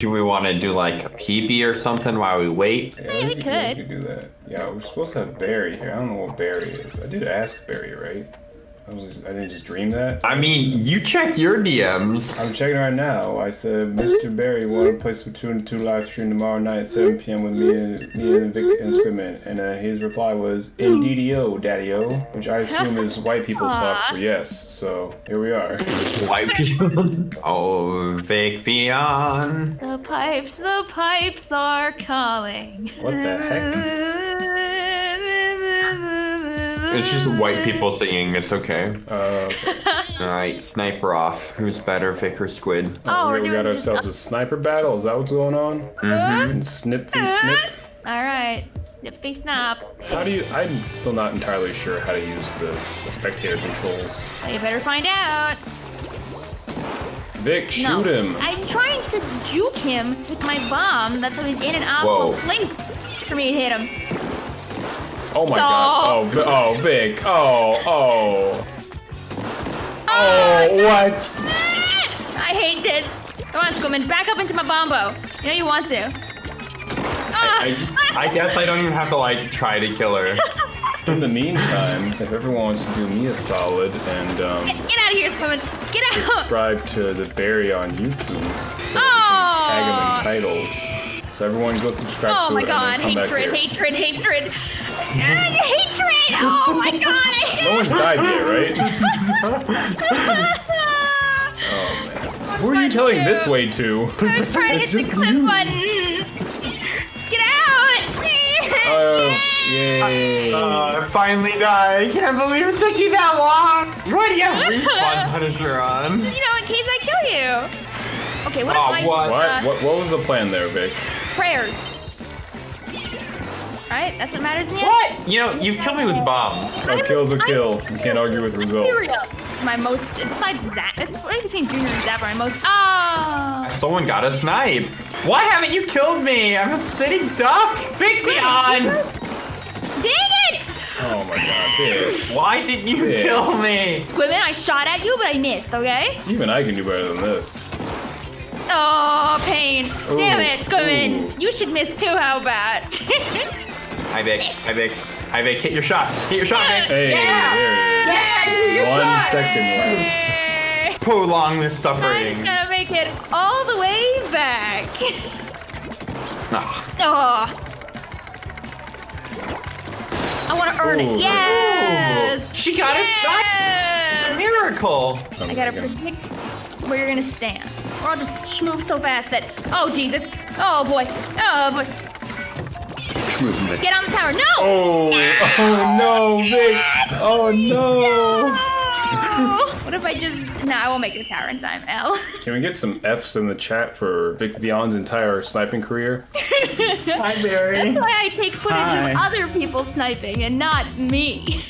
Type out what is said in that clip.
Do we want to do like a PB or something while we wait? Yeah, we we could. could do that. Yeah, we're supposed to have Barry here. I don't know what Barry is. I did ask Barry, right? I was just, I didn't just dream that. I mean, you check your DMs. I'm checking right now. I said, Mr. Barry, want to play some two and two live stream tomorrow night at 7 p.m. with me and me and Vic and Squidman. And uh, his reply was, "Indeedio, Daddy-O," which I assume is white people talk for yes. So here we are. White people. oh, Vic Vion. The pipes, the pipes are calling. What the heck? It's just white people singing. It's okay. Uh, All right, sniper off. Who's better, Vic or Squid? Oh, we're we got doing this- ourselves a sniper battle. Is that what's going on? Mm-hmm. And snip v snip. All right. Nippy snap. How do you? I'm still not entirely sure how to use the, the spectator controls. Well, you better find out. Vic, shoot no. him. I'm trying to juke him with my bomb. That's how he's in and out Whoa. of place for me to hit him. Oh my No. god. Oh, Vi- oh, Vic. Oh, oh. Oh, what? I hate this. Come on, Squidman, back up into my bombo. You know you want to. Ah! I, just, I guess I don't even have to like try to kill her. In the meantime, if everyone wants to do me a solid and um, Get, get out of here, Squidman. Get out. subscribe to the Barry on YouTube, so Oh. tag him in titles. So everyone go subscribe Oh to my it god, and then come back hatred, hatred, hatred. Hatred! Oh my god, I No one's died yet, right? Oh man. Who are you telling this way to? I was trying to It's hit the just clip you. button. Get out! Oh, yay. Uh, I finally died. I can't believe it took you that long. Why do you have respawn Punisher on? you know, in case I kill you. Okay, what Oh, if I what? What? Uh, what? What was the plan there, Vic? prayers? Right, that's what matters in the end. What? You know, you killed me with bombs. A kill's a kill. You can't argue with results. Material. My most, besides Zap, it's right between Junior and Zapper, my most, ah! Someone got a snipe. Why haven't you killed me? I'm a sitting duck. Fix me on. Dang it! Oh my god, Vic. Why didn't you Yeah. kill me? Squidman, I shot at you, but I missed, okay? Even I can do better than this. Oh, pain. Damn it, Squidman. ooh. You should miss too, how bad? Hi, Vic. Hi, Vic. Hi, Vic. Hit your shot. Hit your shot, Vic. Hey, there it is. One second left. Hey, Prolong this suffering. I'm suffering. gonna make it all the way back. Ah. Oh. I want to earn Ooh. it. Yes. She got a snipe. Yes. Miracle. I gotta predict where you're gonna stand. Or I'll just move so fast that. Oh, Jesus. Oh, boy. Oh, boy. Get on the tower. No! Oh, oh no, Vic. Oh no. what if I just. Nah, I won't make the tower in time, L. Can we get some F's in the chat for Vic Beyond's entire sniping career? Hi, Barry. That's why I take footage Hi. of other people sniping and not me.